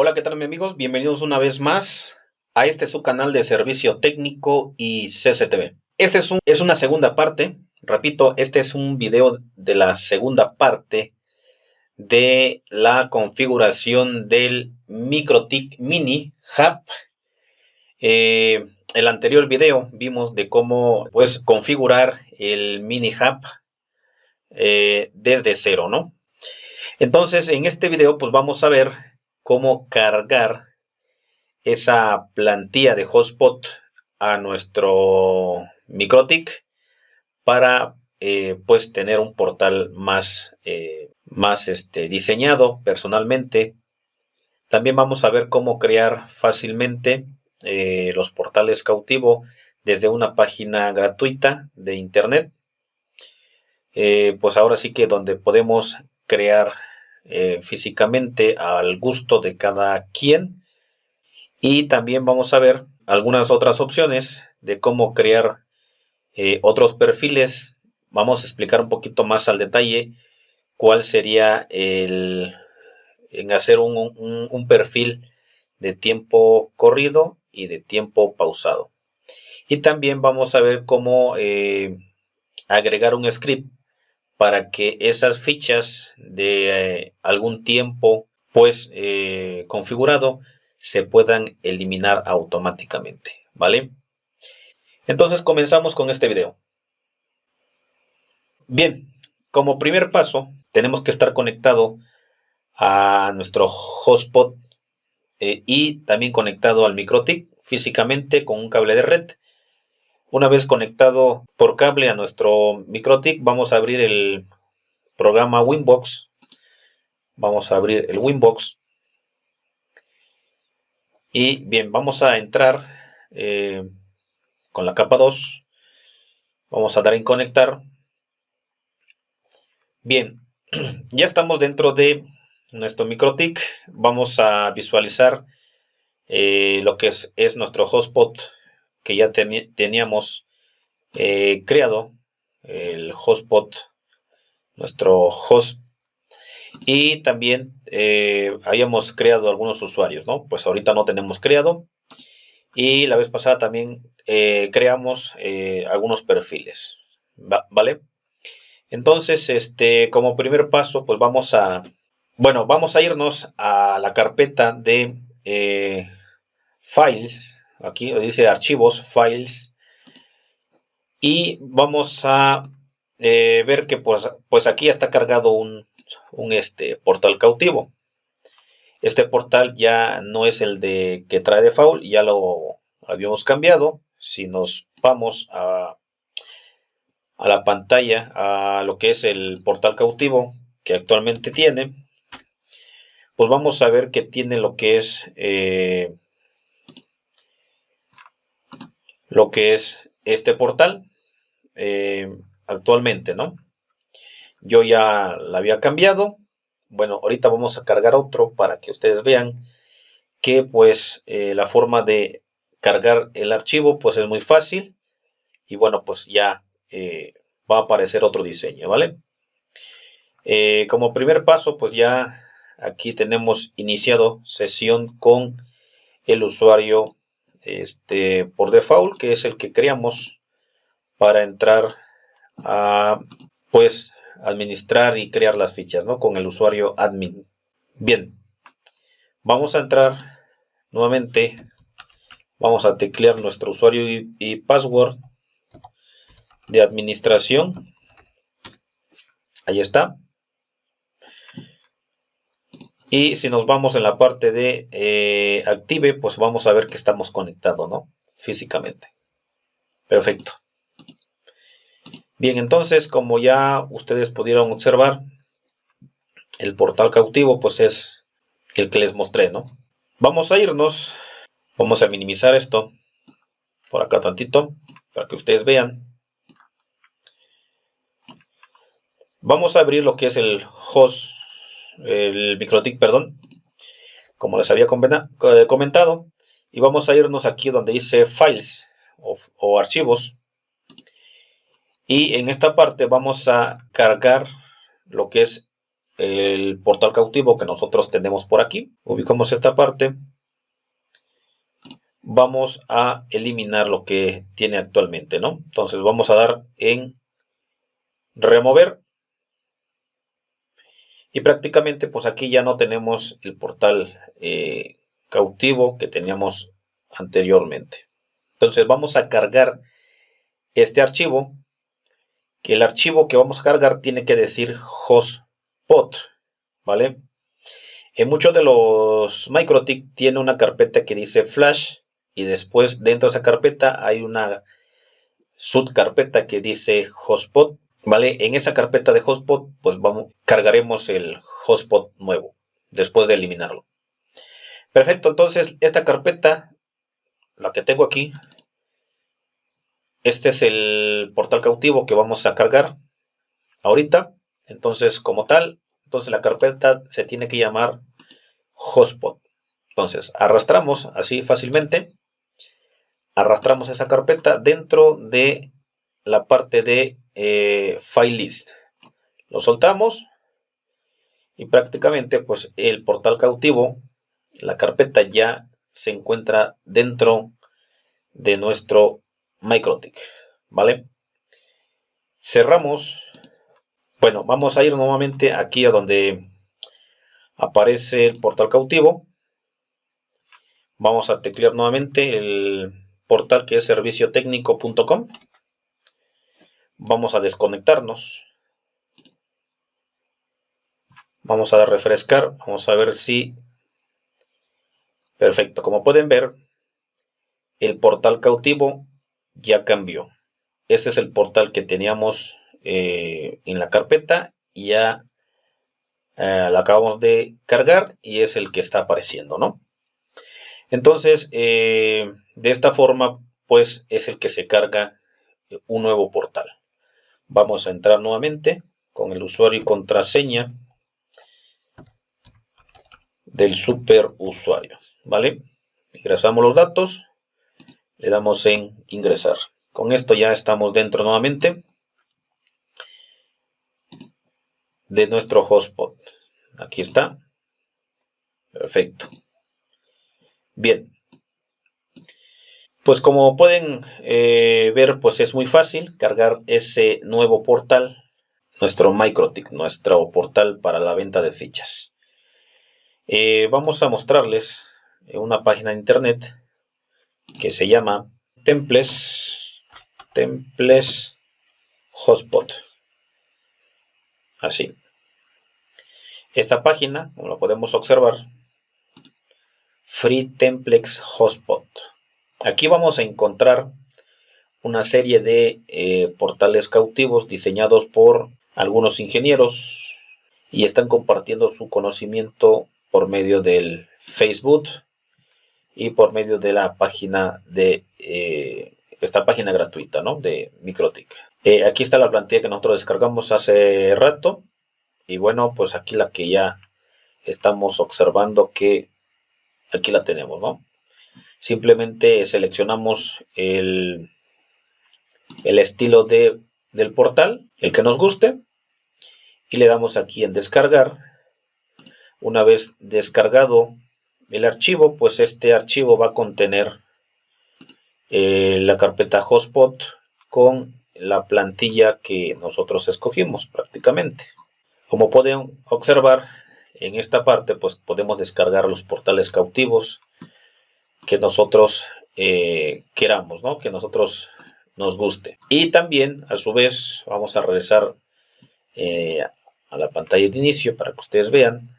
Hola, ¿qué tal mis amigos? Bienvenidos una vez más a este su canal de servicio técnico y CCTV. Este es, un, es una segunda parte, repito, este es un video de la segunda parte de la configuración del MikroTik Mini Hub. Eh, el anterior video vimos de cómo pues configurar el Mini Hub eh, desde cero, ¿no? Entonces, en este video pues vamos a ver cómo cargar esa plantilla de hotspot a nuestro MikroTik para eh, pues tener un portal más, eh, más este, diseñado personalmente. También vamos a ver cómo crear fácilmente eh, los portales cautivo desde una página gratuita de internet. pues ahora sí que donde podemos crear eh, físicamente al gusto de cada quien. Y también vamos a ver algunas otras opciones de cómo crear eh, otros perfiles. Vamos a explicar un poquito más al detalle cuál sería el en hacer un, perfil de tiempo corrido y de tiempo pausado. Y también vamos a ver cómo eh, agregar un script para que esas fichas de eh, algún tiempo pues eh, configurado se puedan eliminar automáticamente, ¿vale? Entonces comenzamos con este video. Bien, como primer paso tenemos que estar conectado a nuestro hotspot eh, y también conectado al MikroTik físicamente con un cable de red una vez conectado por cable a nuestro MikroTik, vamos a abrir el programa Winbox. Vamos a abrir el Winbox. Y bien, vamos a entrar eh, con la capa 2. Vamos a dar en conectar. Bien, ya estamos dentro de nuestro MikroTik. Vamos a visualizar eh, lo que es, es nuestro hotspot que ya teníamos eh, creado, el hotspot, nuestro host, y también eh, habíamos creado algunos usuarios, ¿no? Pues ahorita no tenemos creado, y la vez pasada también eh, creamos algunos perfiles, ¿vale? Entonces, este, como primer paso, pues vamos a, bueno, vamos a irnos a la carpeta de files, aquí dice archivos, files, y vamos a eh, ver que pues, pues aquí está cargado un, este, portal cautivo. Este portal ya no es el de que trae de faul, ya lo habíamos cambiado. Si nos vamos a, a la pantalla, a lo que es el portal cautivo que actualmente tiene, pues vamos a ver que tiene lo que es eh, lo que es este portal eh, actualmente, ¿no? Yo ya la había cambiado. Bueno, ahorita vamos a cargar otro para que ustedes vean que pues eh, la forma de cargar el archivo pues es muy fácil y bueno pues ya eh, va a aparecer otro diseño, ¿vale? como primer paso pues ya aquí tenemos iniciado sesión con el usuario este, por default, que es el que creamos para entrar a pues administrar y crear las fichas ¿no? con el usuario admin. Bien, vamos a entrar nuevamente, vamos a teclear nuestro usuario y, y password de administración. Ahí está. Y si nos vamos en la parte de eh, Active, pues vamos a ver que estamos conectados, ¿no? Físicamente. Perfecto. Bien, entonces, como ya ustedes pudieron observar, el portal cautivo, pues es el que les mostré, ¿no? Vamos a irnos, vamos a minimizar esto por acá tantito, para que ustedes vean. Vamos a abrir lo que es el host el MikroTik, perdón, como les había eh, comentado. Y vamos a irnos aquí donde dice Files o, archivos. Y en esta parte vamos a cargar lo que es el portal cautivo que nosotros tenemos por aquí. Ubicamos esta parte. Vamos a eliminar lo que tiene actualmente, ¿no? Entonces vamos a dar en remover. Y prácticamente pues aquí ya no tenemos el portal eh, cautivo que teníamos anteriormente. Entonces vamos a cargar este archivo. Que el archivo que vamos a cargar tiene que decir hotspot. ¿Vale? En muchos de los MikroTik tiene una carpeta que dice flash. Y después dentro de esa carpeta hay una subcarpeta que dice hotspot. ¿Vale? En esa carpeta de hotspot, pues vamos, cargaremos el hotspot nuevo después de eliminarlo. Perfecto, entonces esta carpeta la que tengo aquí. Este es el portal cautivo que vamos a cargar ahorita. Entonces, como tal, entonces la carpeta se tiene que llamar hotspot. Entonces, arrastramos así fácilmente. Arrastramos esa carpeta dentro de la parte de eh, file list. Lo soltamos y prácticamente pues el portal cautivo, la carpeta ya se encuentra dentro de nuestro MikroTik, ¿vale? Cerramos. Bueno, vamos a ir nuevamente aquí a donde aparece el portal cautivo. Vamos a teclear nuevamente el portal que es serviciotecnico.com. Vamos a desconectarnos. Vamos a refrescar. Vamos a ver si Perfecto, como pueden ver, el portal cautivo ya cambió. Este es el portal que teníamos eh, en la carpeta ya eh, la acabamos de cargar y es el que está apareciendo, ¿no? Entonces, eh, de esta forma, pues es el que se carga un nuevo portal. Vamos a entrar nuevamente con el usuario y contraseña del superusuario, ¿vale? Ingresamos los datos, le damos en ingresar. Con esto ya estamos dentro nuevamente de nuestro hotspot. Aquí está. Perfecto. Bien. Pues como pueden eh, ver, pues es muy fácil cargar ese nuevo portal, nuestro MikroTik, nuestro portal para la venta de fichas. Eh, vamos a mostrarles una página de internet que se llama Temples, Temples Hotspot. Así. Esta página, como lo podemos observar, Free Templex Hotspot. Aquí vamos a encontrar una serie de eh, portales cautivos diseñados por algunos ingenieros y están compartiendo su conocimiento por medio del Facebook y por medio de la página de eh, esta página gratuita ¿no? de Microtik. Eh, aquí está la plantilla que nosotros descargamos hace rato y bueno pues aquí la que ya estamos observando que aquí la tenemos ¿no? Simplemente seleccionamos el, el estilo de, del portal el que nos guste y le damos aquí en descargar una vez descargado el archivo, pues este archivo va a contener eh, la carpeta hotspot con la plantilla que nosotros escogimos prácticamente. Como pueden observar, en esta parte pues podemos descargar los portales cautivos que nosotros eh, queramos, ¿no? que nosotros nos guste. Y también, a su vez, vamos a regresar eh, a la pantalla de inicio para que ustedes vean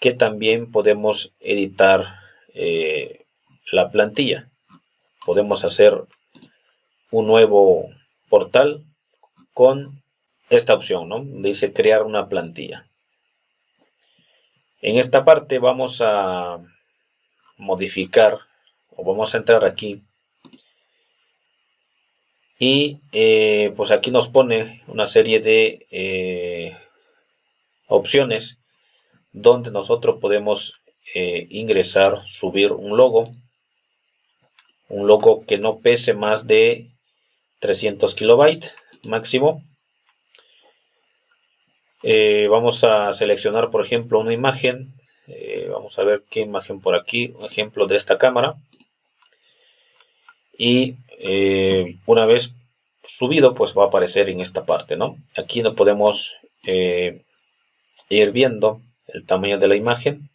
que también podemos editar eh, la plantilla. Podemos hacer un nuevo portal con esta opción, ¿no? Dice crear una plantilla. En esta parte vamos a modificar o vamos a entrar aquí y eh, pues aquí nos pone una serie de eh, opciones donde nosotros podemos eh, ingresar, subir un logo, un logo que no pese más de 300 kilobytes máximo. Vamos a seleccionar, por ejemplo, una imagen. Eh, vamos a ver qué imagen por aquí. Un ejemplo de esta cámara. Y eh, una vez subido, pues va a aparecer en esta parte, ¿no? Aquí no podemos ir viendo el tamaño de la imagen.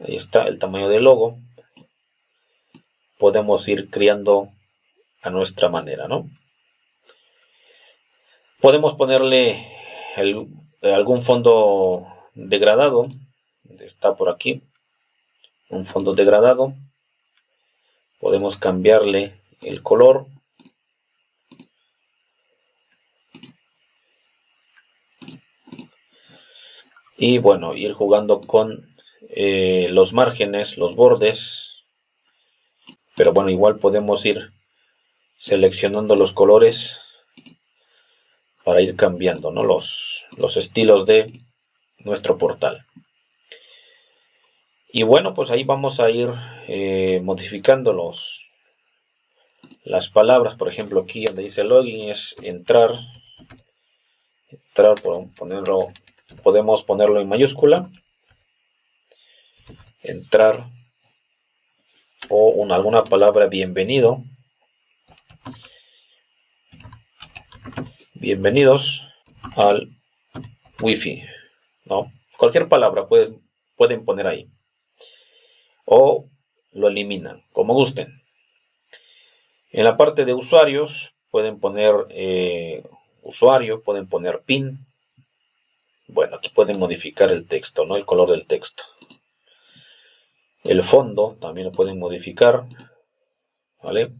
Ahí está el tamaño del logo. Podemos ir creando a nuestra manera, ¿no? Podemos ponerle algún fondo degradado. Está por aquí. Un fondo degradado. Podemos cambiarle el color. Y bueno, ir jugando con eh, los márgenes, los bordes. Pero bueno, igual podemos ir seleccionando los colores para ir cambiando los, los estilos de nuestro portal. Y bueno, pues ahí vamos a ir eh, modificando los, las palabras. Por ejemplo, aquí donde dice login es entrar. Entrar, ponerlo, podemos ponerlo en mayúscula entrar o una, alguna palabra bienvenido. Bienvenidos al wifi. ¿No? Cualquier palabra pueden poner ahí. O lo eliminan, como gusten. En la parte de usuarios pueden poner eh, usuario, pueden poner pin. Bueno, aquí pueden modificar el texto, ¿no? El color del texto. El fondo también lo pueden modificar. ¿Vale?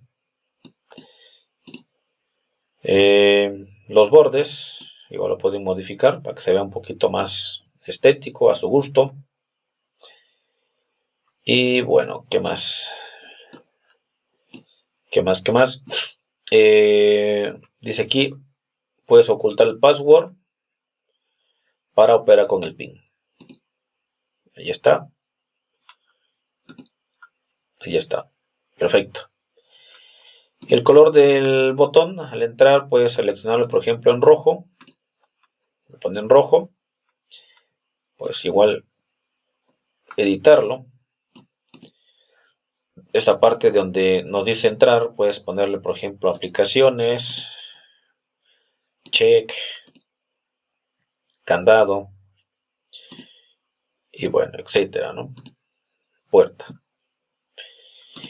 Eh, los bordes igual lo pueden modificar para que se vea un poquito más estético a su gusto. Y bueno, ¿qué más? ¿Qué más? ¿Qué más? Eh, dice aquí, puedes ocultar el password para operar con el PIN. Ahí está. Ahí está. Perfecto. El color del botón, al entrar, puedes seleccionarlo, por ejemplo, en rojo. Lo pone en rojo. Pues igual editarlo. Esta parte donde nos dice entrar, puedes ponerle, por ejemplo, aplicaciones, check, candado, y bueno, etcétera, ¿no? Puerta.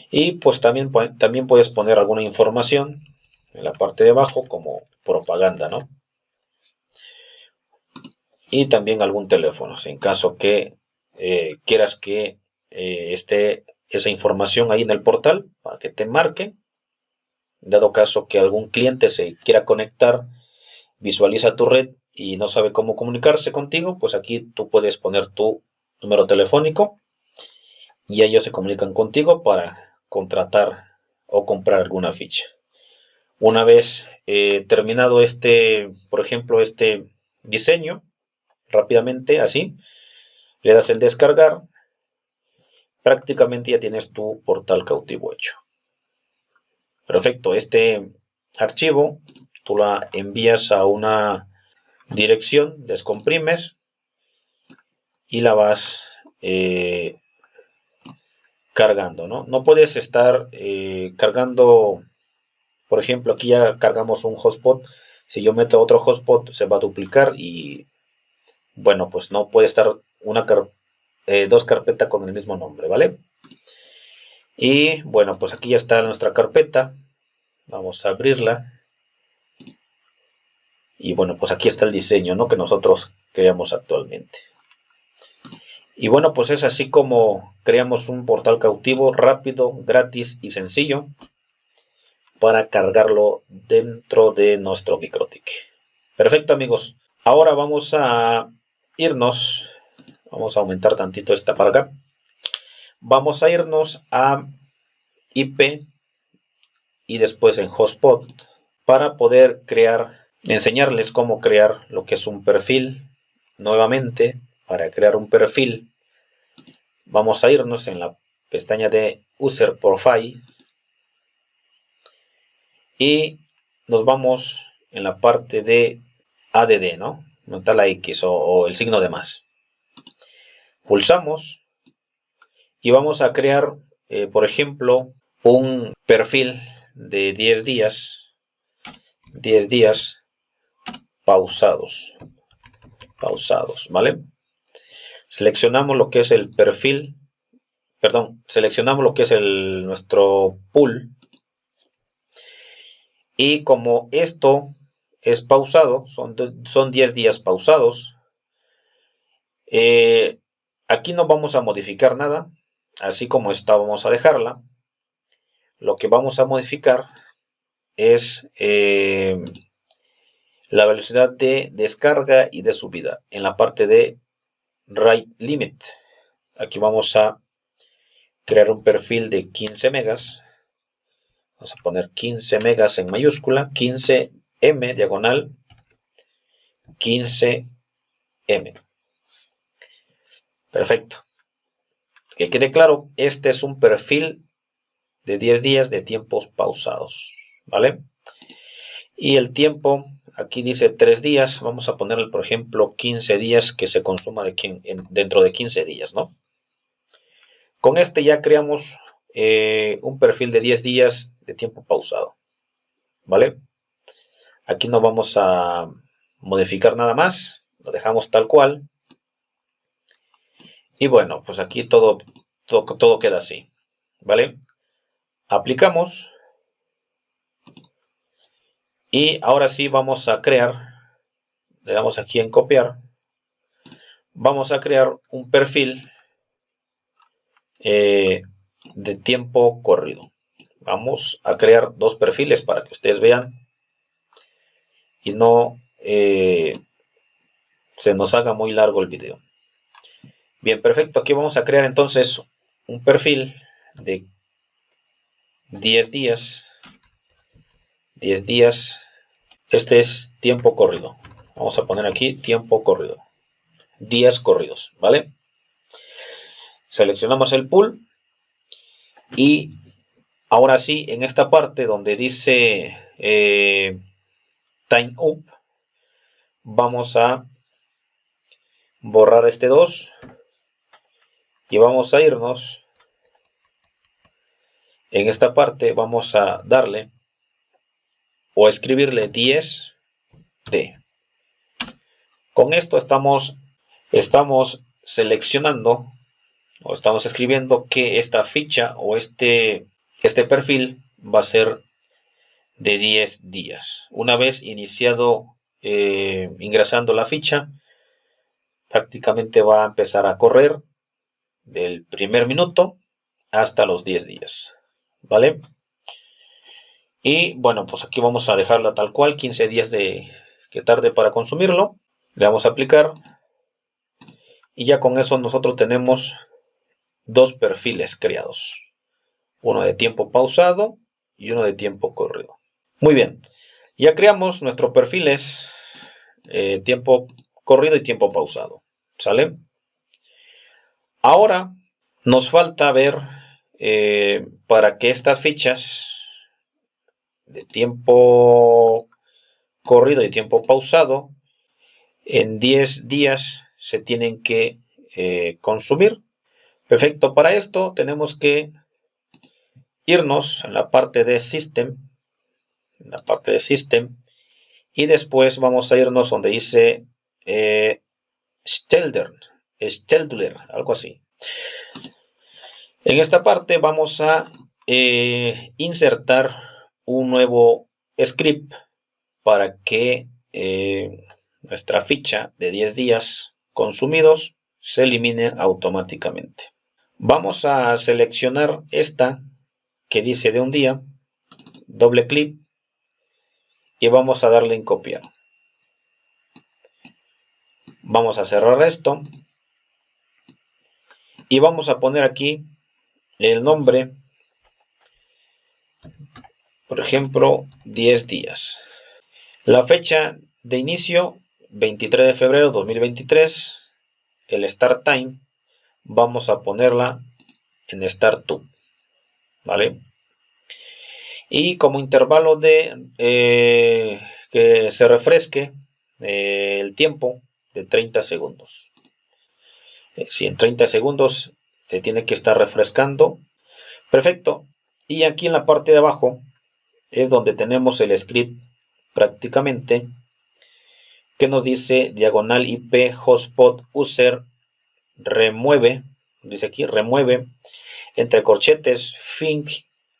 Y pues también, también puedes poner alguna información en la parte de abajo como propaganda, ¿no? Y también algún teléfono, en caso que eh, quieras que eh, esté esa información ahí en el portal para que te marque. Dado caso que algún cliente se quiera conectar, visualiza tu red y no sabe cómo comunicarse contigo, pues aquí tú puedes poner tu número telefónico y ellos se comunican contigo para contratar o comprar alguna ficha. Una vez eh, terminado este, por ejemplo, este diseño, rápidamente así, le das el descargar, prácticamente ya tienes tu portal cautivo hecho. Perfecto, este archivo tú la envías a una dirección, descomprimes y la vas eh, cargando, ¿no? No puedes estar eh, cargando, por ejemplo, aquí ya cargamos un hotspot. Si yo meto otro hotspot, se va a duplicar y, bueno, pues no puede estar una eh, dos carpetas con el mismo nombre, ¿vale? Y, bueno, pues aquí ya está nuestra carpeta. Vamos a abrirla. Y, bueno, pues aquí está el diseño, ¿no? Que nosotros creamos actualmente. Y bueno, pues es así como creamos un portal cautivo rápido, gratis y sencillo para cargarlo dentro de nuestro MikroTik. Perfecto amigos, ahora vamos a irnos, vamos a aumentar tantito esta para acá. Vamos a irnos a IP y después en Hotspot para poder crear, enseñarles cómo crear lo que es un perfil nuevamente para crear un perfil, vamos a irnos en la pestaña de User Profile y nos vamos en la parte de ADD, ¿no? Montar la X o, el signo de más. Pulsamos y vamos a crear, eh, por ejemplo, un perfil de 10 días, 10 días pausados, pausados, ¿vale? Seleccionamos lo que es el perfil, perdón, seleccionamos lo que es el, nuestro pool y como esto es pausado, son, son 10 días pausados, eh, aquí no vamos a modificar nada, así como está vamos a dejarla. Lo que vamos a modificar es eh, la velocidad de descarga y de subida en la parte de write limit. Aquí vamos a crear un perfil de 15 megas Vamos a poner 15 megas en mayúscula, 15M diagonal, 15M. Perfecto. Que quede claro, este es un perfil de 10 días de tiempos pausados. ¿Vale? Y el tiempo, aquí dice 3 días. Vamos a ponerle, por ejemplo, 15 días que se consuma dentro de 15 días, ¿no? Con este ya creamos eh, un perfil de 10 días de tiempo pausado. ¿Vale? Aquí no vamos a modificar nada más. Lo dejamos tal cual. Y bueno, pues aquí todo, todo, queda así. ¿Vale? Aplicamos. Y ahora sí vamos a crear. Le damos aquí en copiar. Vamos a crear un perfil eh, de tiempo corrido. Vamos a crear dos perfiles para que ustedes vean y no eh, se nos haga muy largo el video. Bien, perfecto. Aquí vamos a crear entonces un perfil de 10 días. 10 días. Este es tiempo corrido. Vamos a poner aquí tiempo corrido. Días corridos, ¿vale? Seleccionamos el pool y ahora sí, en esta parte donde dice eh, time up, vamos a borrar este 2 y vamos a irnos. En esta parte vamos a darle o escribirle 10 d. Con esto estamos estamos seleccionando o estamos escribiendo que esta ficha o este, este perfil va a ser de 10 días. Una vez iniciado eh, ingresando la ficha, prácticamente va a empezar a correr del primer minuto hasta los 10 días. ¿Vale? Y bueno, pues aquí vamos a dejarla tal cual, 15 días de que tarde para consumirlo. Le damos a aplicar. Y ya con eso nosotros tenemos dos perfiles creados. Uno de tiempo pausado y uno de tiempo corrido. Muy bien, ya creamos nuestros perfiles eh, tiempo corrido y tiempo pausado. ¿Sale? Ahora nos falta ver eh, para que estas fichas de tiempo corrido y tiempo pausado en 10 días se tienen que eh, consumir Perfecto, para esto tenemos que irnos en la parte de System, en la parte de System, y después vamos a irnos donde dice eh, Stelder, algo así. En esta parte vamos a eh, insertar un nuevo script para que eh, nuestra ficha de 10 días consumidos se elimine automáticamente. Vamos a seleccionar esta que dice de un día, doble clic y vamos a darle en copiar. Vamos a cerrar esto y vamos a poner aquí el nombre, por ejemplo, 10 días. La fecha de inicio, 23 de febrero 2023, el start time, vamos a ponerla en Start to. ¿Vale? Y como intervalo de eh, que se refresque, eh, el tiempo de 30 segundos. Eh, si en 30 segundos se tiene que estar refrescando. Perfecto. Y aquí en la parte de abajo es donde tenemos el script prácticamente que nos dice diagonal IP hotspot user remueve, dice aquí remueve entre corchetes think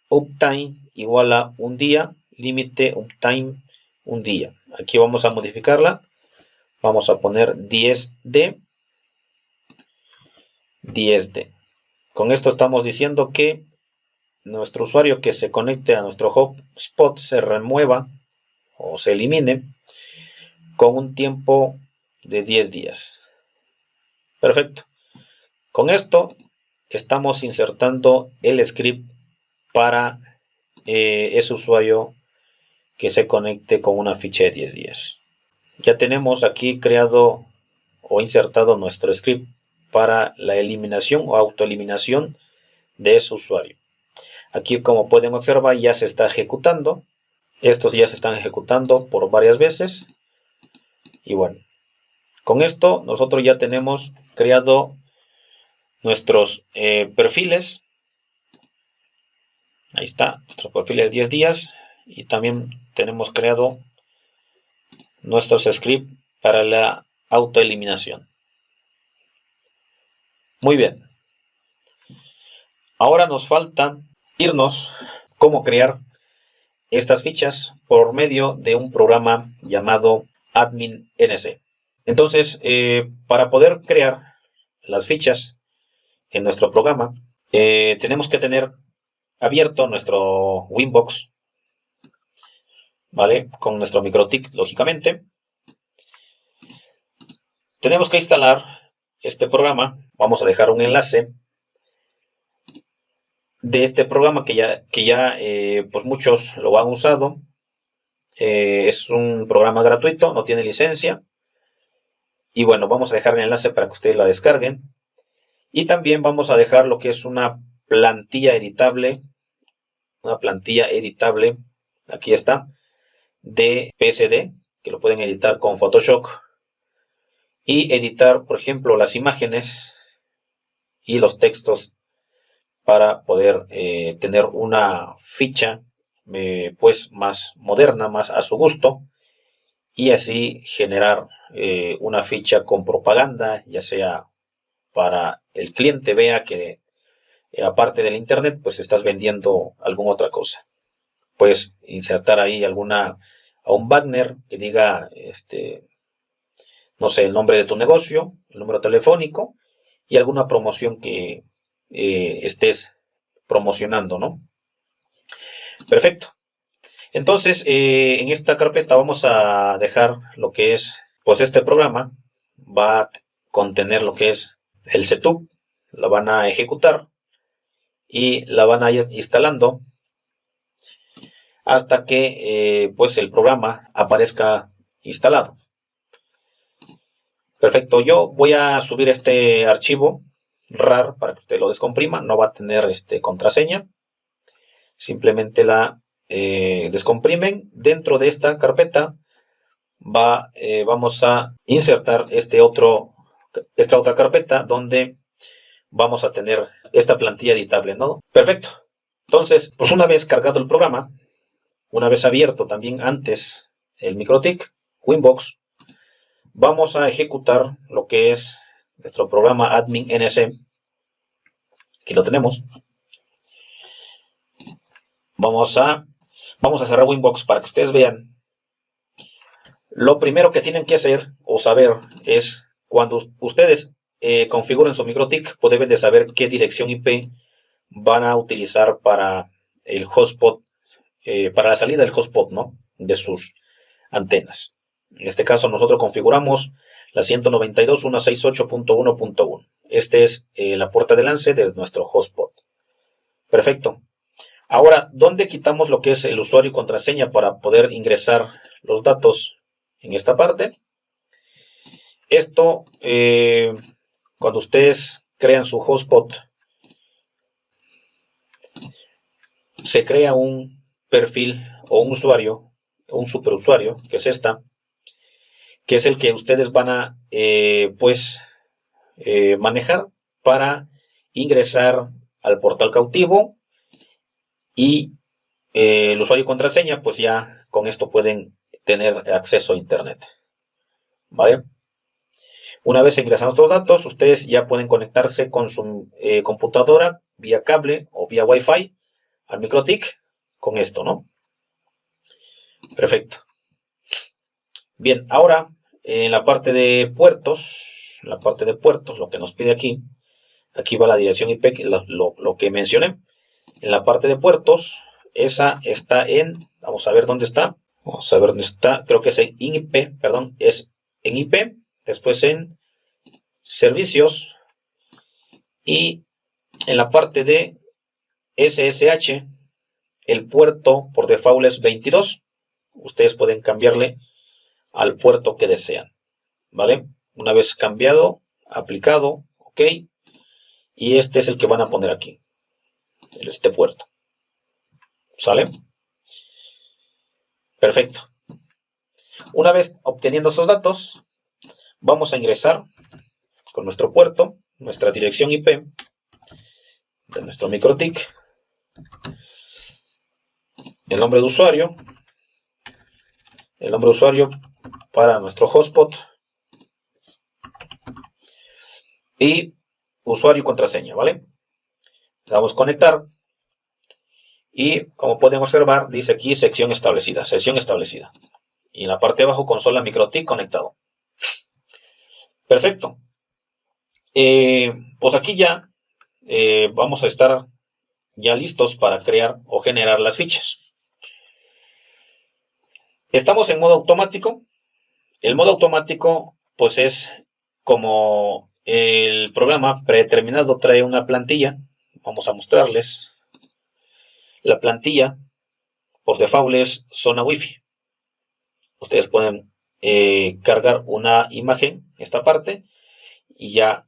uptime igual a un día, límite uptime un día. Aquí vamos a modificarla. Vamos a poner 10D. 10D. Con esto estamos diciendo que nuestro usuario que se conecte a nuestro hotspot se remueva o se elimine con un tiempo de 10 días. Perfecto. Con esto estamos insertando el script para eh, ese usuario que se conecte con una ficha de 10 días. Ya tenemos aquí creado o insertado nuestro script para la eliminación o autoeliminación de ese usuario. Aquí como pueden observar ya se está ejecutando. Estos ya se están ejecutando por varias veces. Y bueno, con esto nosotros ya tenemos creado nuestros eh, perfiles. Ahí está, nuestro perfil de 10 días. Y también tenemos creado nuestros scripts para la autoeliminación. Muy bien. Ahora nos falta irnos cómo crear estas fichas por medio de un programa llamado Admin NC. Entonces, eh, para poder crear las fichas en nuestro programa, eh, tenemos que tener abierto nuestro Winbox, ¿vale? Con nuestro MikroTik, lógicamente. Tenemos que instalar este programa. Vamos a dejar un enlace de este programa que ya, que ya eh, pues muchos lo han usado. Eh, es un programa gratuito, no tiene licencia. Y bueno, vamos a dejar el enlace para que ustedes la descarguen. Y también vamos a dejar lo que es una plantilla editable. Una plantilla editable. Aquí está. De PSD. Que lo pueden editar con Photoshop. Y editar, por ejemplo, las imágenes y los textos para poder eh, tener una ficha eh, pues más moderna, más a su gusto y así generar eh, una ficha con propaganda, ya sea para el cliente vea que aparte del internet pues estás vendiendo alguna otra cosa. Puedes insertar ahí alguna a un banner que diga este no sé el nombre de tu negocio, el número telefónico y alguna promoción que eh, estés promocionando, ¿no? Perfecto. Entonces, eh, en esta carpeta vamos a dejar lo que es, pues este programa va a contener lo que es el setup, la van a ejecutar y la van a ir instalando hasta que eh, pues el programa aparezca instalado. Perfecto, yo voy a subir este archivo RAR para que usted lo descomprima. No va a tener este, contraseña. Simplemente la eh, descomprimen. Dentro de esta carpeta va, eh, vamos a insertar este otro, esta otra carpeta donde vamos a tener esta plantilla editable. ¿no? Perfecto. Entonces, pues una vez cargado el programa, una vez abierto también antes el MikroTik, Winbox, vamos a ejecutar lo que es nuestro programa admin NC. Aquí lo tenemos. Vamos a, vamos a cerrar Winbox para que ustedes vean. Lo primero que tienen que hacer o saber es cuando ustedes eh, configuren su MikroTik, pues deben de saber qué dirección IP van a utilizar para el hotspot, eh, para la salida del hotspot, ¿no? De sus antenas. En este caso nosotros configuramos la 192.168.1.1. Este es eh, la puerta de lance de nuestro hotspot. Perfecto. Ahora, ¿dónde quitamos lo que es el usuario y contraseña para poder ingresar los datos en esta parte? Esto, eh, cuando ustedes crean su hotspot, se crea un perfil o un usuario, un superusuario, que es esta, que es el que ustedes van a, eh, pues, eh, manejar para ingresar al portal cautivo y eh, el usuario y contraseña, pues ya con esto pueden tener acceso a Internet. ¿Vale? Una vez ingresan estos datos, ustedes ya pueden conectarse con su computadora vía cable o vía Wi-Fi al MikroTik con esto, ¿no? Perfecto. Bien, ahora en la parte de puertos, la parte de puertos, lo que nos pide aquí, aquí va la dirección IP, lo, lo, que mencioné. En la parte de puertos, esa está en, vamos a ver dónde está, vamos a ver dónde está, creo que es en IP, perdón, es en IP, después en servicios y en la parte de SSH, el puerto por default es 22. Ustedes pueden cambiarle al puerto que desean. ¿Vale? Una vez cambiado, aplicado, ok. Y este es el que van a poner aquí. Este puerto. ¿Sale? Perfecto. Una vez obteniendo esos datos, vamos a ingresar con nuestro puerto, nuestra dirección IP de nuestro MikroTik, el nombre de usuario, el nombre de usuario para nuestro hotspot y usuario y contraseña, ¿vale? Le damos conectar y como pueden observar dice aquí sección establecida, sesión establecida y en la parte de abajo consola MikroTik conectado. Perfecto. Eh, pues aquí ya eh, vamos a estar ya listos para crear o generar las fichas. Estamos en modo automático. El modo automático, pues es como el programa predeterminado trae una plantilla. Vamos a mostrarles. La plantilla por default es zona wifi. Ustedes pueden eh, cargar una imagen, esta parte, y ya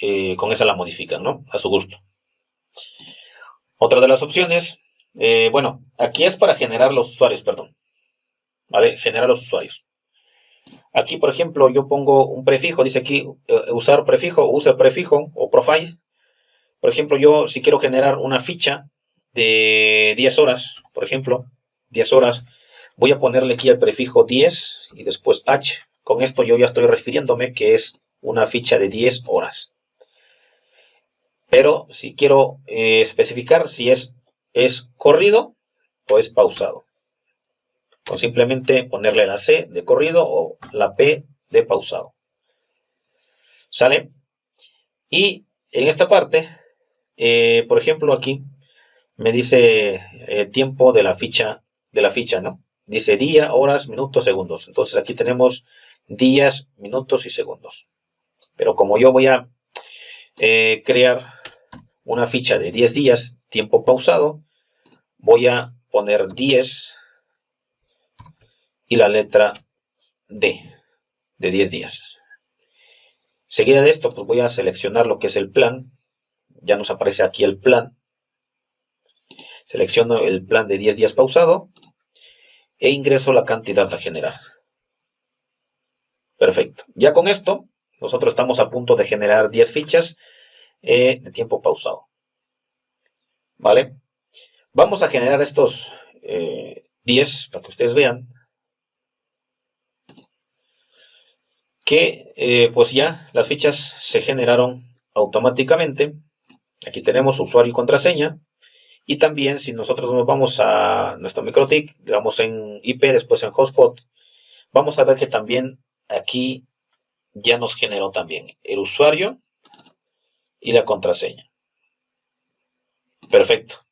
eh, con esa la modifican, ¿no? A su gusto. Otra de las opciones, eh, bueno, aquí es para generar los usuarios, perdón. ¿vale? Generar los usuarios. Aquí, por ejemplo, yo pongo un prefijo, dice aquí eh, usar prefijo, usa prefijo o profile. Por ejemplo, yo si quiero generar una ficha de 10 horas, por ejemplo, 10 horas, voy a ponerle aquí el prefijo 10 y después h. Con esto yo ya estoy refiriéndome que es una ficha de 10 horas. Pero si quiero eh, especificar si es, es corrido o es pausado o simplemente ponerle la C de corrido o la P de pausado. ¿Sale? Y en esta parte, eh, por ejemplo aquí, me dice eh, tiempo de la ficha, de la ficha, ¿no? Dice día, horas, minutos, segundos. Entonces aquí tenemos días, minutos y segundos. Pero como yo voy a eh, crear una ficha de 10 días, tiempo pausado, voy a poner 10 y la letra D de 10 días. Seguida de esto, pues voy a seleccionar lo que es el plan. Ya nos aparece aquí el plan. Selecciono el plan de 10 días pausado e ingreso la cantidad a generar. Perfecto. Ya con esto, nosotros estamos a punto de generar 10 fichas eh, de tiempo pausado. ¿Vale? Vamos a generar estos 10 eh, para que ustedes vean que eh, pues ya las fichas se generaron automáticamente. Aquí tenemos usuario y contraseña. Y también si nosotros nos vamos a nuestro MikroTik, le damos en IP, después en Hotspot, vamos a ver que también aquí ya nos generó también el usuario y la contraseña. Perfecto.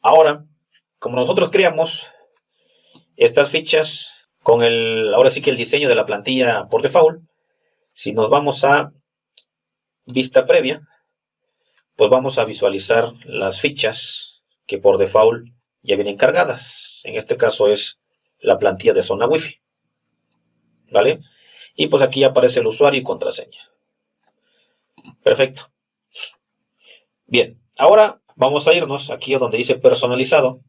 Ahora, como nosotros creamos estas fichas con el, ahora sí que el diseño de la plantilla por default, si nos vamos a vista previa, pues vamos a visualizar las fichas que por default ya vienen cargadas. En este caso es la plantilla de zona Wi-Fi. ¿Vale? Y pues aquí aparece el usuario y contraseña. Perfecto. Bien, ahora vamos a irnos aquí donde dice personalizado.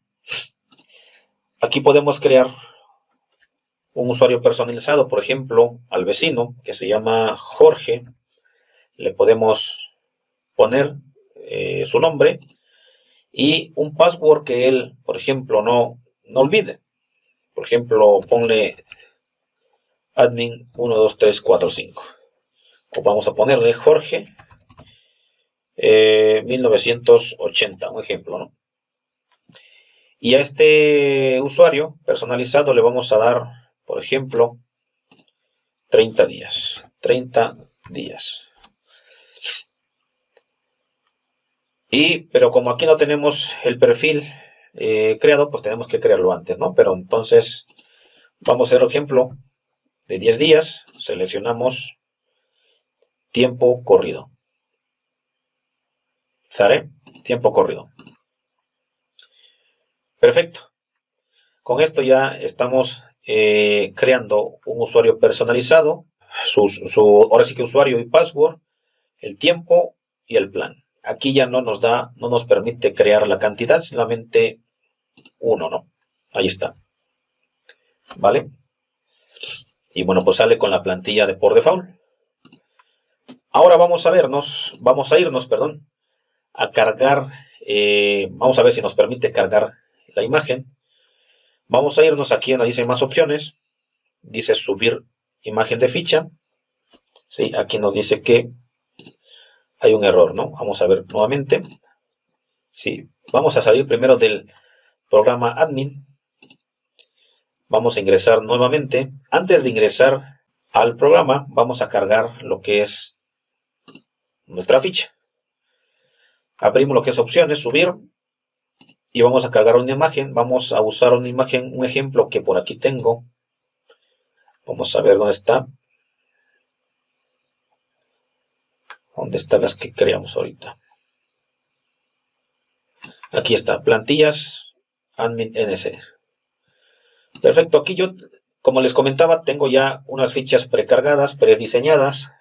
Aquí podemos crear un usuario personalizado, por ejemplo, al vecino que se llama Jorge, le podemos poner eh, su nombre y un password que él, por ejemplo, no, no olvide. Por ejemplo, ponle admin 12345. O vamos a ponerle Jorge 1980, eh, un ejemplo, ¿no? Y a este usuario personalizado le vamos a dar, por ejemplo, 30 días. 30 días. Y, pero como aquí no tenemos el perfil eh, creado, pues tenemos que crearlo antes, ¿no? Pero entonces, vamos a hacer ejemplo de 10 días. Seleccionamos tiempo corrido. ¿Sale? Tiempo corrido. Perfecto. Con esto ya estamos eh, creando un usuario personalizado, su, su, ahora sí que usuario y password, el tiempo y el plan. Aquí ya no nos da, no nos permite crear la cantidad, solamente uno, ¿no? Ahí está. ¿Vale? Y bueno, pues sale con la plantilla de por default. Ahora vamos a vernos, vamos a irnos, perdón, a cargar, eh, vamos a ver si nos permite cargar la imagen. Vamos a irnos aquí donde dice más opciones. Dice subir imagen de ficha. Sí, aquí nos dice que hay un error, ¿no? Vamos a ver nuevamente. Sí, vamos a salir primero del programa admin. Vamos a ingresar nuevamente. Antes de ingresar al programa, vamos a cargar lo que es nuestra ficha. Abrimos lo que es opciones, subir. Y vamos a cargar una imagen. Vamos a usar una imagen, un ejemplo que por aquí tengo. Vamos a ver dónde está. ¿Dónde están las que creamos ahorita? Aquí está, plantillas admin NC. Perfecto, aquí yo, como les comentaba, tengo ya unas fichas precargadas, prediseñadas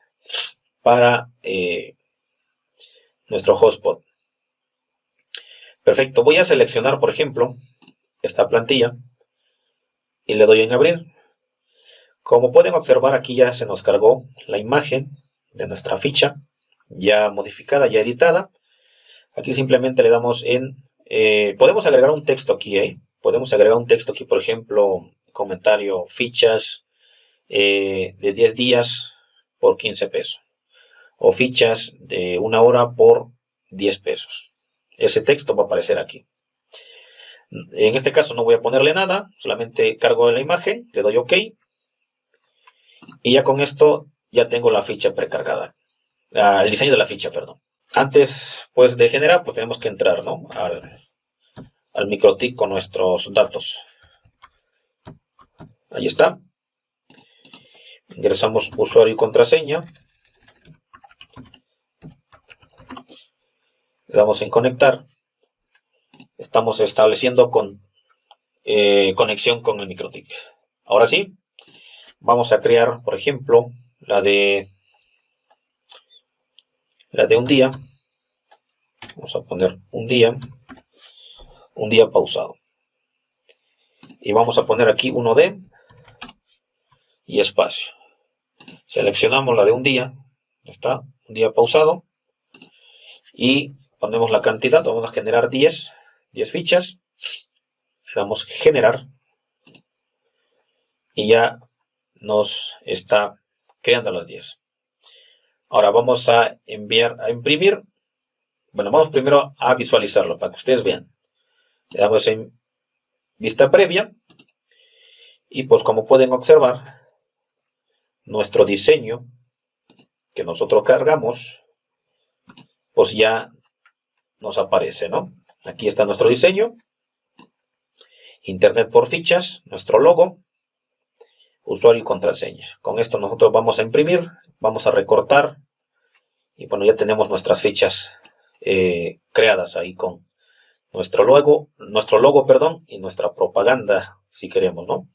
para eh, nuestro hotspot. Perfecto, voy a seleccionar, por ejemplo, esta plantilla y le doy en abrir. Como pueden observar, aquí ya se nos cargó la imagen de nuestra ficha ya modificada, ya editada. Aquí simplemente le damos en... Eh, podemos agregar un texto aquí, ¿eh? Podemos agregar un texto aquí, por ejemplo, comentario, fichas eh, de 10 días por 15 pesos. O fichas de una hora por 10 pesos. Ese texto va a aparecer aquí. En este caso no voy a ponerle nada, solamente cargo la imagen, le doy OK. Y ya con esto ya tengo la ficha precargada el diseño de la ficha, perdón. Antes pues de generar, pues tenemos que entrar ¿no? al, al MikroTik con nuestros datos. Ahí está. Ingresamos usuario y contraseña. Le damos en conectar. Estamos estableciendo con, eh, conexión con el MikroTik. Ahora sí, vamos a crear, por ejemplo, la de la de un día, vamos a poner un día, un día pausado. Y vamos a poner aquí uno de y espacio. Seleccionamos la de un día, está, un día pausado. Y ponemos la cantidad, vamos a generar 10, 10 fichas. Le damos generar. Y ya nos está creando las 10. Ahora vamos a enviar, a imprimir. Bueno, vamos primero a visualizarlo para que ustedes vean. Le damos en vista previa. Y pues como pueden observar, nuestro diseño que nosotros cargamos, pues ya nos aparece, ¿no? Aquí está nuestro diseño. Internet por fichas, nuestro logo, usuario y contraseña. Con esto nosotros vamos a imprimir, vamos a recortar y bueno, ya tenemos nuestras fichas eh, creadas ahí con nuestro logo, nuestro logo, perdón, y nuestra propaganda, si queremos, ¿no?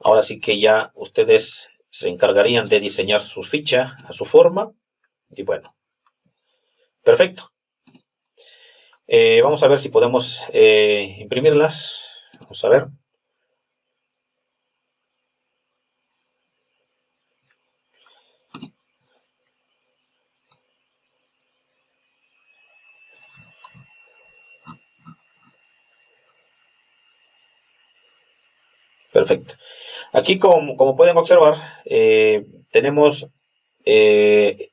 Ahora sí que ya ustedes se encargarían de diseñar sus fichas a su forma. Y bueno, perfecto. Eh, vamos a ver si podemos eh, imprimirlas. Vamos a ver. Perfecto. Aquí, como, como pueden observar, eh, tenemos eh,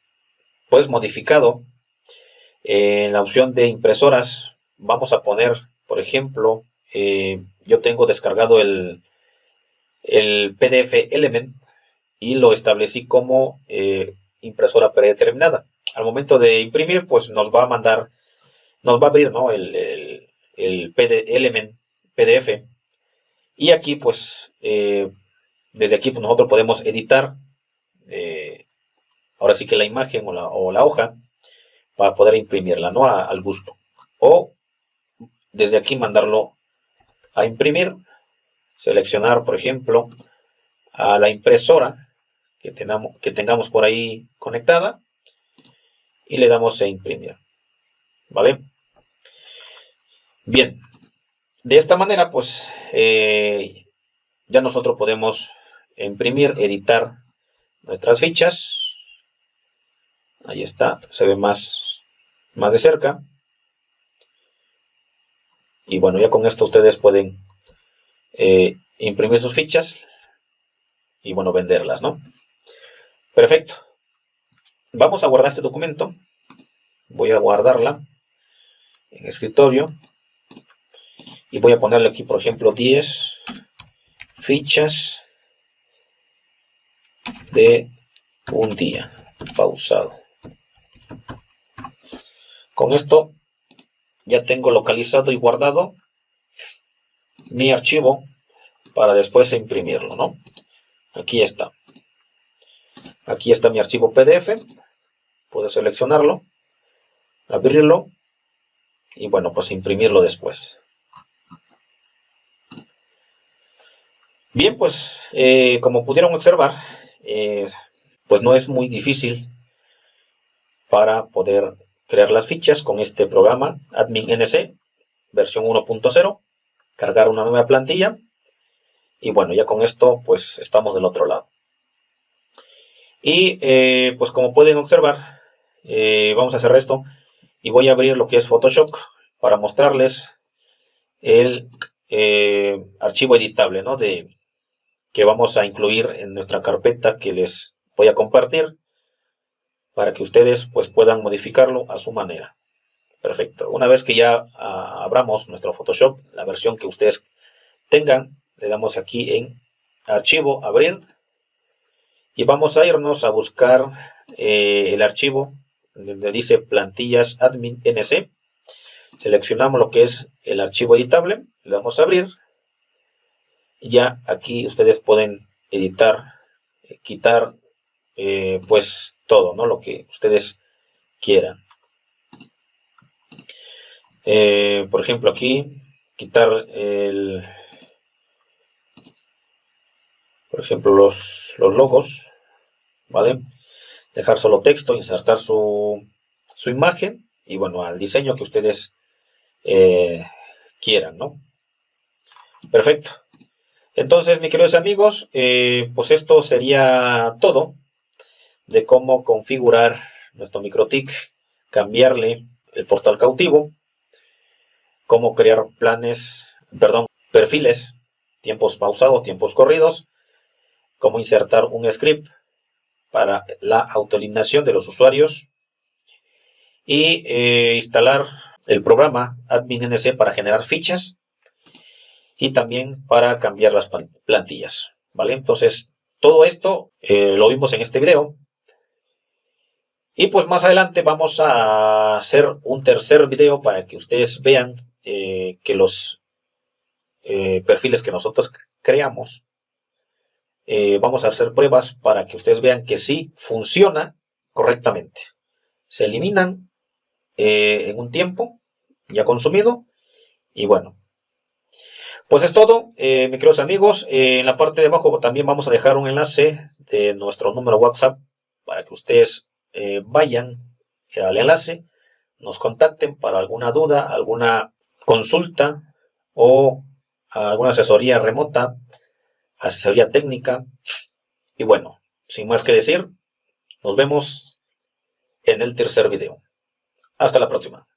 pues modificado en la opción de impresoras. Vamos a poner, por ejemplo, yo tengo descargado el, el PDF Element y lo establecí como impresora predeterminada. Al momento de imprimir, pues nos va a mandar, nos va a abrir ¿no? el, el, el Element PDF. Y aquí, pues, eh, desde aquí pues, nosotros podemos editar, eh, ahora sí que la imagen o la, hoja, para poder imprimirla, ¿no? al gusto. O desde aquí mandarlo a imprimir, seleccionar, por ejemplo, a la impresora que tengamos, que tengamos por ahí conectada y le damos a imprimir. ¿Vale? Bien, de esta manera pues eh, ya nosotros podemos imprimir, editar nuestras fichas. Ahí está, se ve más, más de cerca. Y bueno, ya con esto ustedes pueden eh, imprimir sus fichas y bueno, venderlas, ¿no? Perfecto. Vamos a guardar este documento. Voy a guardarla en escritorio. Y voy a ponerle aquí, por ejemplo, 10 fichas de un día pausado. Con esto ya tengo localizado y guardado mi archivo para después imprimirlo, ¿no? Aquí está. Aquí está mi archivo PDF. Puedo seleccionarlo, abrirlo y bueno, pues imprimirlo después. Bien, pues eh, como pudieron observar, eh, pues no es muy difícil para poder crear las fichas con este programa Admin NC versión 1.0, cargar una nueva plantilla y bueno, ya con esto pues estamos del otro lado. Y eh, pues como pueden observar, vamos a hacer esto y voy a abrir lo que es Photoshop para mostrarles el archivo editable ¿no? de, que vamos a incluir en nuestra carpeta que les voy a compartir para que ustedes pues puedan modificarlo a su manera. Perfecto. Una vez que ya ah, abramos nuestro Photoshop, la versión que ustedes tengan, le damos aquí en Archivo, Abrir y vamos a irnos a buscar eh, el archivo donde dice plantillas admin nc. Seleccionamos lo que es el archivo editable, le damos a abrir. Ya aquí ustedes pueden editar, eh, quitar eh, pues todo, ¿no? Lo que ustedes quieran. por ejemplo aquí, quitar el, por ejemplo, los, los logos, ¿vale? Dejar solo texto, insertar su, su imagen y bueno, al diseño que ustedes eh, quieran, ¿no? Perfecto. Entonces, mis queridos amigos, eh, pues esto sería todo de cómo configurar nuestro MikroTik, cambiarle el portal cautivo, cómo crear planes, perdón, perfiles, tiempos pausados, tiempos corridos, cómo insertar un script para la autoeliminación de los usuarios y eh, instalar el programa AdminNC para generar fichas y también para cambiar las plantillas. ¿vale? Entonces, todo esto eh, lo vimos en este video. Y pues más adelante vamos a hacer un tercer video para que ustedes vean eh, que los perfiles que nosotros creamos eh, vamos a hacer pruebas para que ustedes vean que sí funciona correctamente. Se eliminan eh, en un tiempo ya consumido y bueno. Pues es todo, eh, mis queridos amigos. en la parte de abajo también vamos a dejar un enlace de nuestro número WhatsApp para que ustedes vayan al enlace, nos contacten para alguna duda, alguna consulta o alguna asesoría remota asesoría técnica. Y bueno, sin más que decir, nos vemos en el tercer video. Hasta la próxima.